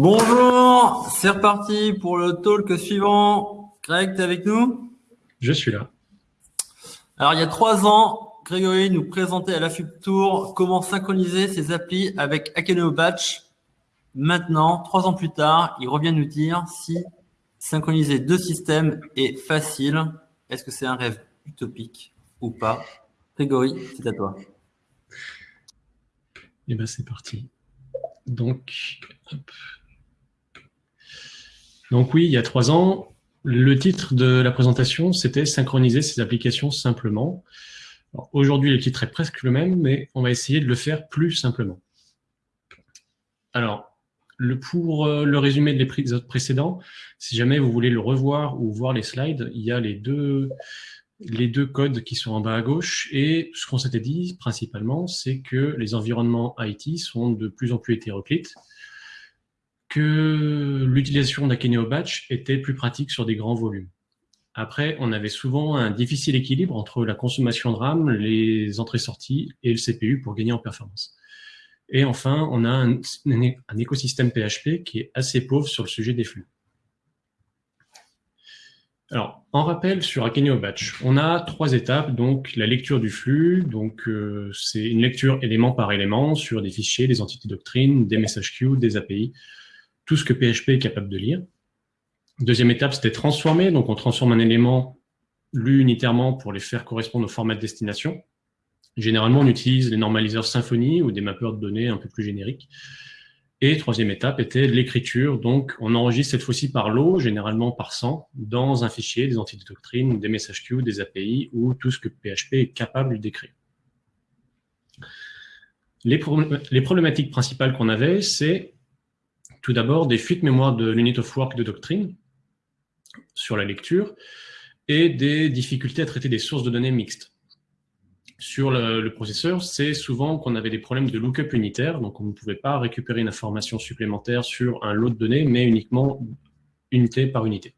Bonjour, c'est reparti pour le talk suivant. Greg, tu es avec nous? Je suis là. Alors, il y a trois ans, Grégory nous présentait à la Tour comment synchroniser ses applis avec Akeneo Batch. Maintenant, trois ans plus tard, il revient nous dire si synchroniser deux systèmes est facile. Est-ce que c'est un rêve utopique ou pas? Grégory, c'est à toi. Eh bien, c'est parti. Donc, donc oui, il y a trois ans, le titre de la présentation, c'était « Synchroniser ces applications simplement ». Aujourd'hui, le titre est presque le même, mais on va essayer de le faire plus simplement. Alors, pour euh, le résumé des épisodes précédents, si jamais vous voulez le revoir ou voir les slides, il y a les deux, les deux codes qui sont en bas à gauche. Et ce qu'on s'était dit principalement, c'est que les environnements IT sont de plus en plus hétéroclites, l'utilisation d'Akeneo Batch était plus pratique sur des grands volumes. Après, on avait souvent un difficile équilibre entre la consommation de RAM, les entrées-sorties et le CPU pour gagner en performance. Et enfin, on a un, un, écosystème PHP qui est assez pauvre sur le sujet des flux. Alors, en rappel sur Akeneo Batch, on a trois étapes, donc la lecture du flux, donc euh, c'est une lecture élément par élément sur des fichiers, des entités doctrines, des messages queues, des API, tout ce que PHP est capable de lire. Deuxième étape, c'était transformer, donc on transforme un élément lu unitairement pour les faire correspondre au format de destination. Généralement, on utilise les normaliseurs Symfony ou des mappeurs de données un peu plus génériques. Et troisième étape était l'écriture. Donc, on enregistre cette fois-ci par lot, généralement par 100, dans un fichier, des entités de doctrine, des messages queues, des API, ou tout ce que PHP est capable d'écrire. Les, les, problématiques principales qu'on avait, c'est tout d'abord des fuites mémoire de l'unit of work de doctrine sur la lecture et des difficultés à traiter des sources de données mixtes sur le, processeur, c'est souvent qu'on avait des problèmes de lookup unitaire, donc on ne pouvait pas récupérer une information supplémentaire sur un lot de données, mais uniquement unité par unité.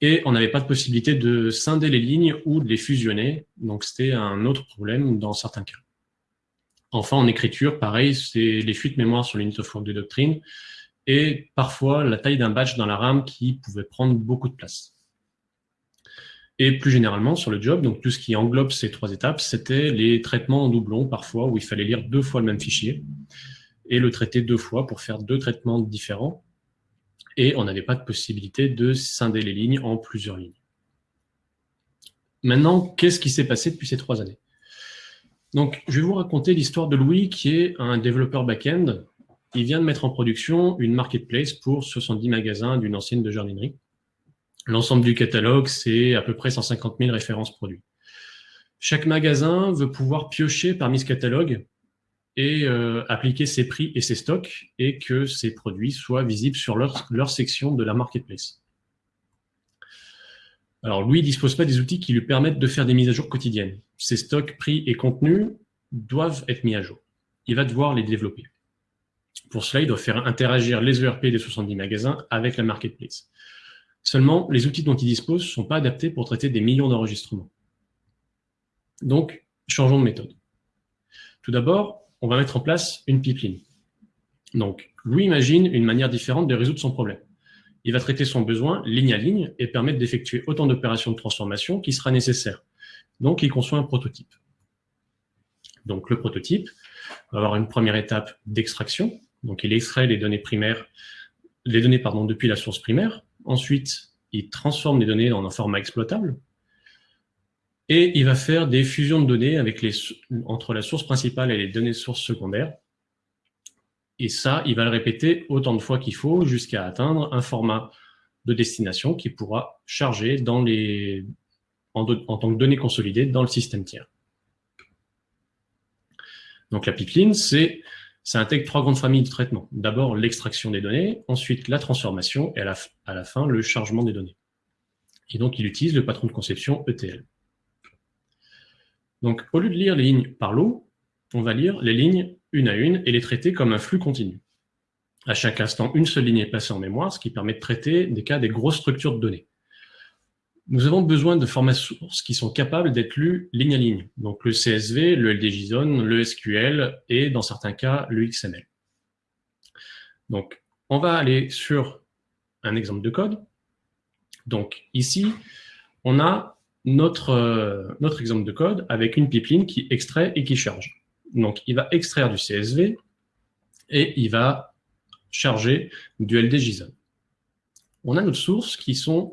Et on n'avait pas de possibilité de scinder les lignes ou de les fusionner, donc c'était un autre problème dans certains cas. Enfin, en écriture, pareil, c'est les fuites mémoire sur l'unité of work de doctrine, et parfois la taille d'un batch dans la RAM qui pouvait prendre beaucoup de place. Et plus généralement, sur le job, donc tout ce qui englobe ces trois étapes, c'était les traitements en doublon, parfois, où il fallait lire deux fois le même fichier, et le traiter deux fois pour faire deux traitements différents. Et on n'avait pas de possibilité de scinder les lignes en plusieurs lignes. Maintenant, qu'est-ce qui s'est passé depuis ces trois années? Donc, je vais vous raconter l'histoire de Louis, qui est un développeur back-end. Il vient de mettre en production une marketplace pour 70 magasins d'une ancienne de jardinerie. L'ensemble du catalogue, c'est à peu près 150 000 références produits. Chaque magasin veut pouvoir piocher parmi ce catalogue et euh, appliquer ses prix et ses stocks et que ces produits soient visibles sur leur section de la marketplace. Alors, Louis ne dispose pas des outils qui lui permettent de faire des mises à jour quotidiennes. Ses stocks, prix et contenus doivent être mis à jour. Il va devoir les développer. Pour cela, il doit faire interagir les ERP des 70 magasins avec la marketplace. Seulement, les outils dont il dispose ne sont pas adaptés pour traiter des millions d'enregistrements. Donc, changeons de méthode. Tout d'abord, on va mettre en place une pipeline. Donc, Louis imagine une manière différente de résoudre son problème. Il va traiter son besoin ligne à ligne et permettre d'effectuer autant d'opérations de transformation qui sera nécessaire. Donc, il conçoit un prototype. Donc, le prototype va avoir une première étape d'extraction. Donc, il extrait les données primaires, les données pardon, depuis la source primaire Ensuite, il transforme les données en un format exploitable. Et il va faire des fusions de données avec les, entre la source principale et les données sources secondaires. Et ça, il va le répéter autant de fois qu'il faut jusqu'à atteindre un format de destination qui pourra charger dans les, en, tant que données consolidées dans le système tiers. Donc la pipeline, ça intègre trois grandes familles de traitement. D'abord, l'extraction des données, ensuite la transformation et à la, à la, fin, le chargement des données. Et donc, il utilise le patron de conception ETL. Donc, au lieu de lire les lignes par lot, on va lire les lignes une à une et les traiter comme un flux continu. À chaque instant, une seule ligne est passée en mémoire, ce qui permet de traiter des cas des grosses structures de données nous avons besoin de formats sources qui sont capables d'être lus ligne à ligne. Donc le CSV, le LDJSON, le SQL et dans certains cas le XML. Donc on va aller sur un exemple de code. Donc ici, on a notre, euh, notre exemple de code avec une pipeline qui extrait et qui charge. Donc il va extraire du CSV et il va charger du LD JSON. On a notre source qui sont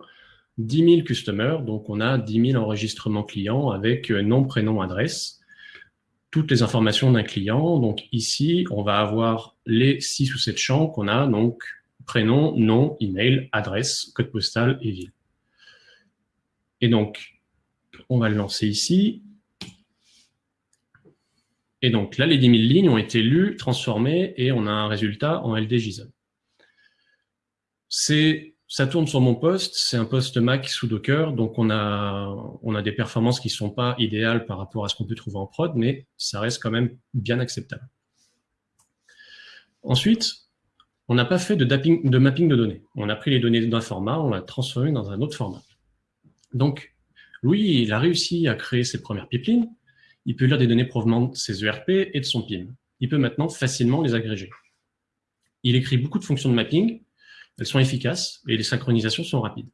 10 000 customers, donc on a 10 000 enregistrements clients avec euh, nom, prénom, adresse, toutes les informations d'un client. Donc ici, on va avoir les 6 ou 7 champs qu'on a, donc prénom, nom, email, adresse, code postal et ville. Et donc, on va le lancer ici. Et donc là, les 10 000 lignes ont été lues, transformées, et on a un résultat en LD JSON. Ça tourne sur mon poste, c'est un poste Mac sous Docker, donc on a, des performances qui ne sont pas idéales par rapport à ce qu'on peut trouver en prod, mais ça reste quand même bien acceptable. Ensuite, on n'a pas fait de, de mapping de données. On a pris les données d'un format, on l'a transformé dans un autre format. Donc, Louis, il a réussi à créer ses premières pipelines. Il peut lire des données provenant de ses ERP et de son PIM. Il peut maintenant facilement les agréger. Il écrit beaucoup de fonctions de mapping. Elles sont efficaces et les synchronisations sont rapides.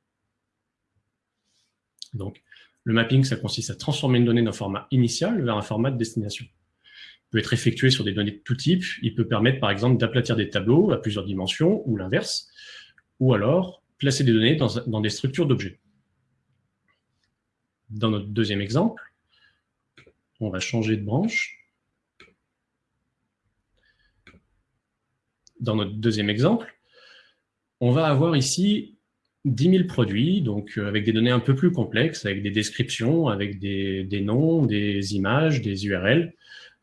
Donc, le mapping, ça consiste à transformer une donnée d'un format initial vers un format de destination. Il peut être effectué sur des données de tout type. Il peut permettre, par exemple, d'aplatir des tableaux à plusieurs dimensions ou l'inverse, ou alors placer des données dans, dans des structures d'objets. Dans notre deuxième exemple, on va changer de branche. Dans notre deuxième exemple, on va avoir ici 10 000 produits, donc euh, avec des données un peu plus complexes, avec des descriptions, avec des, des noms, des images, des URL.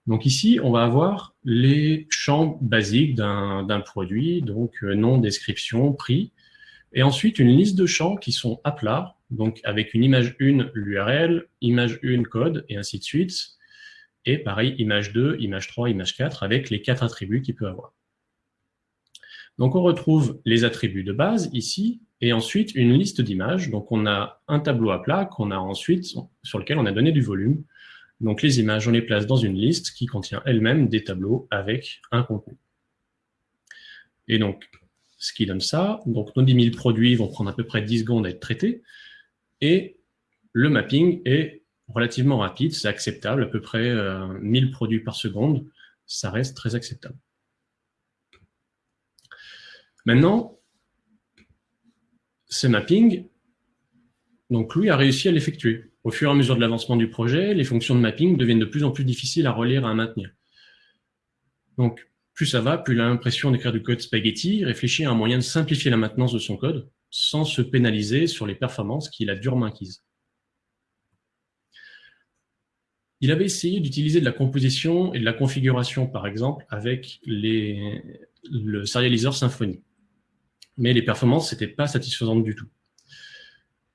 Donc ici, on va avoir les champs basiques d'un produit, donc euh, nom, description, prix, et ensuite une liste de champs qui sont à plat, donc avec une image 1, l'URL, image 1, code, et ainsi de suite. Et pareil, image 2, image 3, image 4, avec les quatre attributs qu'il peut avoir. Donc on retrouve les attributs de base ici, et ensuite une liste d'images. Donc on a un tableau à plat qu'on a ensuite, sur lequel on a donné du volume. Donc les images, on les place dans une liste qui contient elle-même des tableaux avec un contenu. Et donc, ce qui donne ça, donc nos 10 000 produits vont prendre à peu près 10 secondes à être traités, et le mapping est relativement rapide, c'est acceptable, à peu près 1000 euh, produits par seconde, ça reste très acceptable. Maintenant, ce mapping, donc Louis a réussi à l'effectuer. Au fur et à mesure de l'avancement du projet, les fonctions de mapping deviennent de plus en plus difficiles à relire et à maintenir. Donc, plus ça va, plus l'impression d'écrire du code spaghetti, réfléchir à un moyen de simplifier la maintenance de son code, sans se pénaliser sur les performances qu'il a durement acquises. Il avait essayé d'utiliser de la composition et de la configuration, par exemple, avec le serializer Symfony. Mais les performances n'étaient pas satisfaisantes du tout.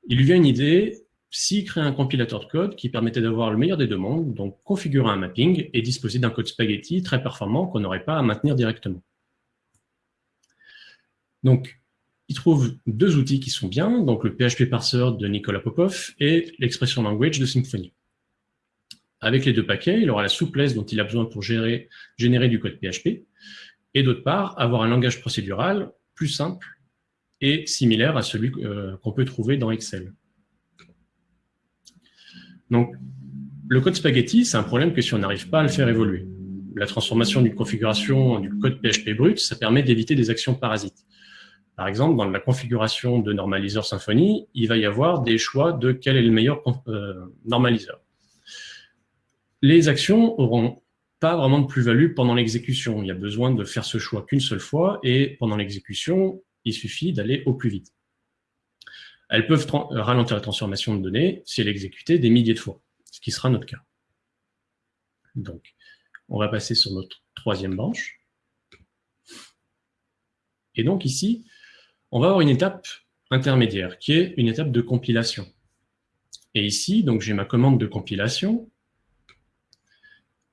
Il lui vient une idée, s'il crée un compilateur de code qui permettait d'avoir le meilleur des deux mondes, donc configurer un mapping et disposer d'un code spaghetti très performant qu'on n'aurait pas à maintenir directement. Donc, trouve deux outils qui sont bien, donc le PHP Parser de Nicolas Popov et l'Expression Language de Symfony. Avec les deux paquets, il aura la souplesse dont il a besoin pour gérer, générer du code PHP, et d'autre part, avoir un langage procédural plus simple et similaire à celui euh, qu'on peut trouver dans Excel. Donc, le code spaghetti, c'est un problème que si on n'arrive pas à le faire évoluer. La transformation d'une configuration du code PHP brut, ça permet d'éviter des actions parasites. Par exemple, dans la configuration de normaliseur Symfony, il va y avoir des choix de quel est le meilleur euh, normaliseur. Les actions auront pas vraiment de plus-value pendant l'exécution. Il y a besoin de faire ce choix qu'une seule fois et pendant l'exécution, il suffit d'aller au plus vite. Elles peuvent ralentir la transformation de données si elle est exécutée des milliers de fois, ce qui sera notre cas. Donc, on va passer sur notre troisième branche. Et donc ici, on va avoir une étape intermédiaire, qui est une étape de compilation. Et ici, donc j'ai ma commande de compilation,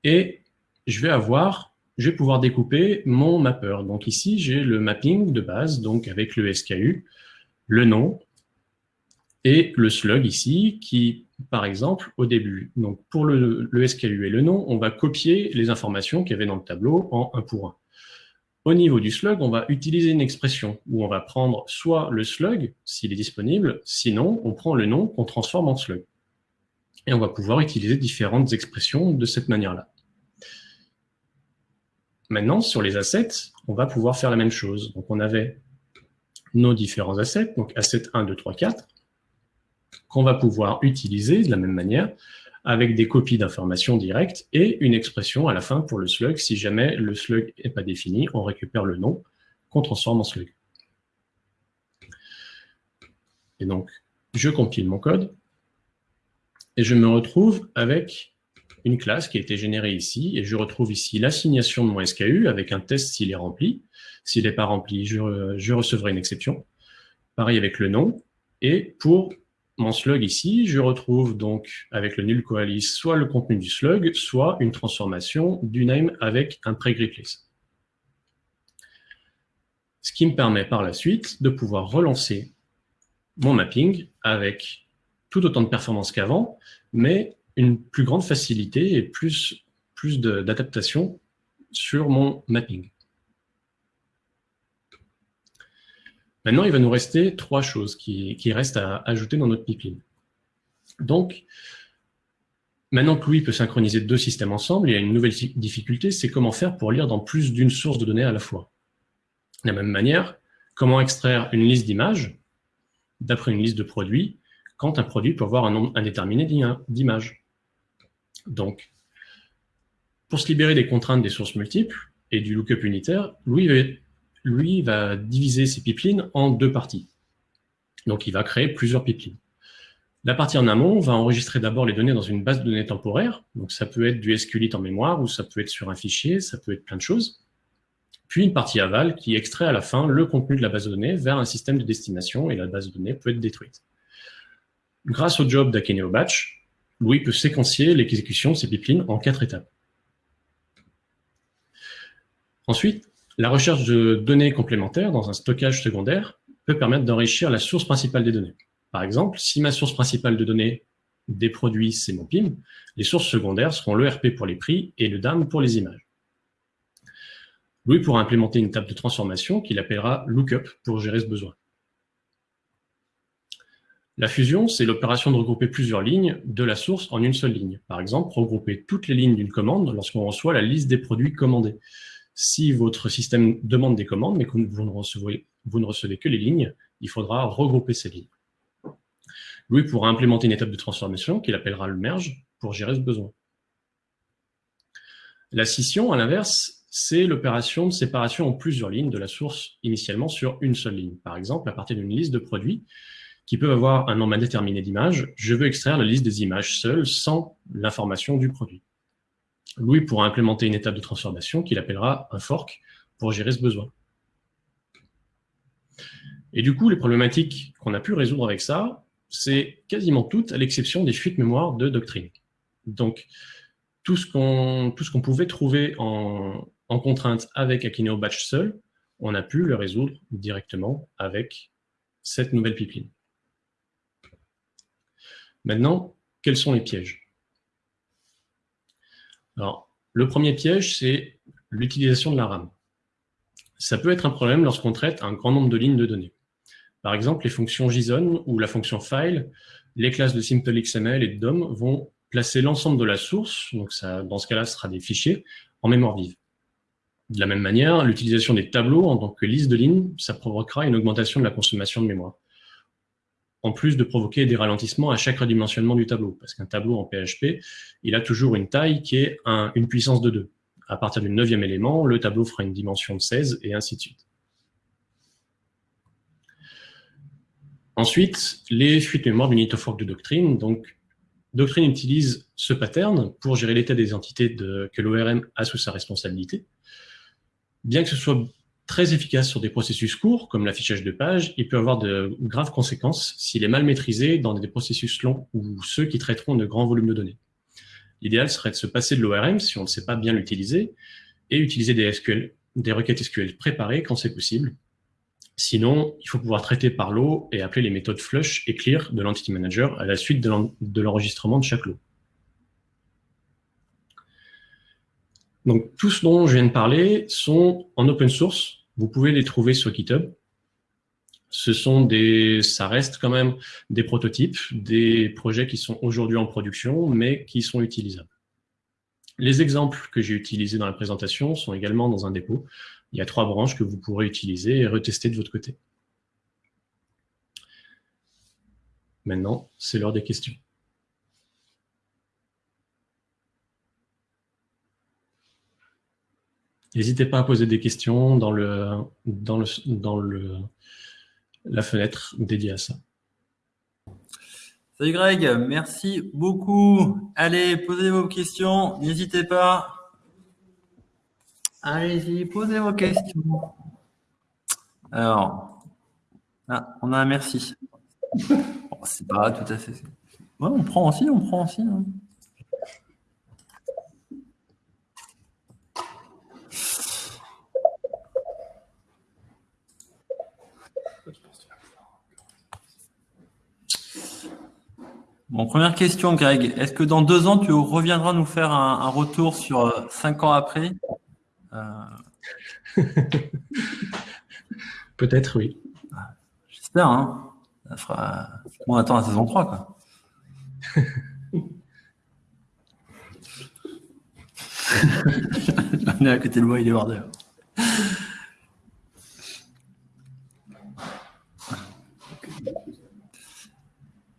et je vais avoir, je vais pouvoir découper mon mapper. Donc ici, j'ai le mapping de base, donc avec le SKU, le nom, et le slug ici, qui, par exemple, au début, donc pour le, le SKU et le nom, on va copier les informations qu'il y avait dans le tableau en un pour un. Au niveau du slug, on va utiliser une expression où on va prendre soit le slug, s'il est disponible, sinon on prend le nom qu'on transforme en slug. Et on va pouvoir utiliser différentes expressions de cette manière-là. Maintenant, sur les assets, on va pouvoir faire la même chose. Donc on avait nos différents assets, donc asset 1, 2, 3, 4, qu'on va pouvoir utiliser de la même manière avec des copies d'informations directes et une expression à la fin pour le slug. Si jamais le slug n'est pas défini, on récupère le nom qu'on transforme en slug. Et donc, je compile mon code et je me retrouve avec une classe qui a été générée ici, et je retrouve ici l'assignation de mon SKU avec un test s'il est rempli. S'il n'est pas rempli, je, recevrai une exception. Pareil avec le nom. Et pour mon slug ici, je retrouve donc avec le null coalesce soit le contenu du slug, soit une transformation du name avec un pre-replace. Ce qui me permet par la suite de pouvoir relancer mon mapping avec tout autant de performance qu'avant, mais une plus grande facilité et plus d'adaptation sur mon mapping. Maintenant, il va nous rester trois choses qui, restent à ajouter dans notre pipeline. Donc, maintenant que Louis peut synchroniser deux systèmes ensemble, il y a une nouvelle difficulté, c'est comment faire pour lire dans plus d'une source de données à la fois. De la même manière, comment extraire une liste d'images d'après une liste de produits quand un produit peut avoir un nombre indéterminé d'images. Donc, pour se libérer des contraintes des sources multiples et du lookup unitaire, Louis lui, va diviser ses pipelines en deux parties. Donc, il va créer plusieurs pipelines. La partie en amont va enregistrer d'abord les données dans une base de données temporaire. Donc, ça peut être du SQLite en mémoire ou ça peut être sur un fichier, ça peut être plein de choses. Puis une partie aval qui extrait à la fin le contenu de la base de données vers un système de destination et la base de données peut être détruite. Grâce au job d'Akeneo Batch, Louis peut séquencier l'exécution de ces pipelines en quatre étapes. Ensuite, la recherche de données complémentaires dans un stockage secondaire peut permettre d'enrichir la source principale des données. Par exemple, si ma source principale de données des produits, c'est mon PIM, les sources secondaires seront l'ERP pour les prix et le DAM pour les images. Louis pourra implémenter une table de transformation qu'il appellera lookup pour gérer ce besoin. La fusion, c'est l'opération de regrouper plusieurs lignes de la source en une seule ligne. Par exemple, regrouper toutes les lignes d'une commande lorsqu'on reçoit la liste des produits commandés. Si votre système demande des commandes, mais que vous ne, recevez, que les lignes, il faudra regrouper ces lignes. Louis pourra implémenter une étape de transformation qu'il appellera le merge pour gérer ce besoin. La scission, à l'inverse, c'est l'opération de séparation en plusieurs lignes de la source initialement sur une seule ligne. Par exemple, à partir d'une liste de produits qui peuvent avoir un nombre indéterminé d'images, je veux extraire la liste des images seules sans l'information du produit. Louis pourra implémenter une étape de transformation qu'il appellera un fork pour gérer ce besoin. Et du coup, les problématiques qu'on a pu résoudre avec ça, c'est quasiment toutes, à l'exception des fuites mémoire de doctrine. Donc, tout ce qu'on pouvait trouver en, en, contrainte avec Akineo Batch seul, on a pu le résoudre directement avec cette nouvelle pipeline. Maintenant, quels sont les pièges? Alors, le premier piège, c'est l'utilisation de la RAM. Ça peut être un problème lorsqu'on traite un grand nombre de lignes de données. Par exemple, les fonctions JSON ou la fonction file, les classes de SimpleXML et de DOM vont placer l'ensemble de la source, donc ça, dans ce cas-là, ce sera des fichiers, en mémoire vive. De la même manière, l'utilisation des tableaux en tant que liste de lignes, ça provoquera une augmentation de la consommation de mémoire en plus de provoquer des ralentissements à chaque redimensionnement du tableau. Parce qu'un tableau en PHP, il a toujours une taille qui est une puissance de 2. À partir du neuvième élément, le tableau fera une dimension de 16 et ainsi de suite. Ensuite, les fuites mémoire du fork de Doctrine. Donc, Doctrine utilise ce pattern pour gérer l'état des entités que l'ORM a sous sa responsabilité. Bien que ce soit très efficace sur des processus courts, comme l'affichage de pages, il peut avoir de graves conséquences s'il est mal maîtrisé dans des processus longs ou ceux qui traiteront de grands volumes de données. L'idéal serait de se passer de l'ORM si on ne sait pas bien l'utiliser et utiliser des SQL, des requêtes SQL préparées quand c'est possible. Sinon, il faut pouvoir traiter par lot et appeler les méthodes flush et clear de l'entity manager à la suite de l'enregistrement de chaque lot. Donc, tout ce dont je viens de parler sont en open source. Vous pouvez les trouver sur GitHub. Ce sont des, ça reste quand même des prototypes, des projets qui sont aujourd'hui en production, mais qui sont utilisables. Les exemples que j'ai utilisés dans la présentation sont également dans un dépôt. Il y a trois branches que vous pourrez utiliser et retester de votre côté. Maintenant, c'est l'heure des questions. N'hésitez pas à poser des questions dans, le, dans, le, dans le, la fenêtre dédiée à ça. Salut Greg, merci beaucoup. Allez, posez vos questions, n'hésitez pas. Allez-y, posez vos questions. Alors, ah, on a un merci. c'est pas tout à fait. Ouais, on prend aussi, on prend aussi. Hein. Bon, première question, Greg. Est-ce que dans deux ans, tu reviendras nous faire un, retour sur euh, cinq ans après? Euh. Peut-être, oui. J'espère. Hein. On attend la saison 3, quoi. On est à côté de moi, il est hors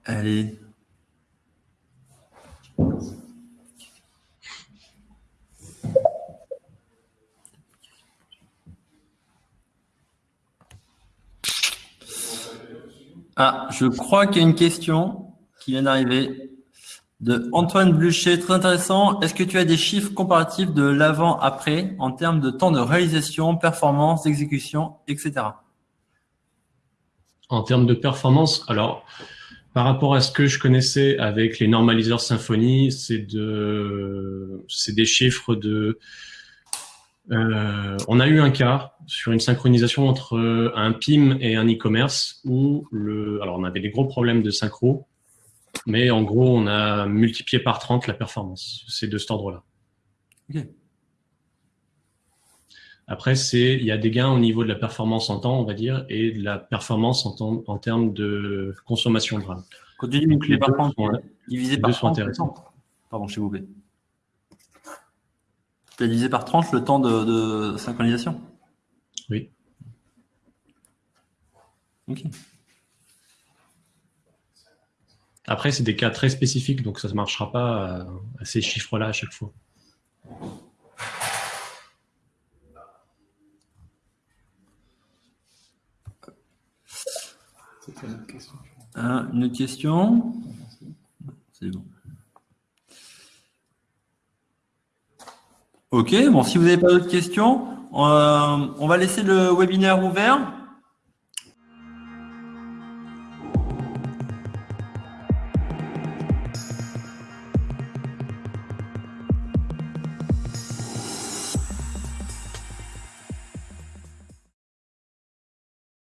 Allez. Ah, je crois qu'il y a une question qui vient d'arriver de Antoine Blucher. Très intéressant. Est-ce que tu as des chiffres comparatifs de l'avant-après en termes de temps de réalisation, performance, exécution, etc. En termes de performance, alors, par rapport à ce que je connaissais avec les normaliseurs Symfony, c'est de, c'est des chiffres de euh, on a eu un cas sur une synchronisation entre un PIM et un e-commerce où le, alors on avait des gros problèmes de synchro, mais en gros on a multiplié par 30 la performance. C'est de cet ordre-là. Après, c'est il y a des gains au niveau de la performance en temps, on va dire, et de la performance en, temps, en termes de consommation de RAM. Quand tu dis multiplié par 30, divisé par 30, Pardon, je vous tu as divisé par 30 le temps de, synchronisation? Oui. Ok. Après, c'est des cas très spécifiques, donc ça ne marchera pas à, ces chiffres-là à chaque fois. une autre question. une autre question? C'est bon. Ok, bon, si vous n'avez pas d'autres questions, euh, on va laisser le webinaire ouvert.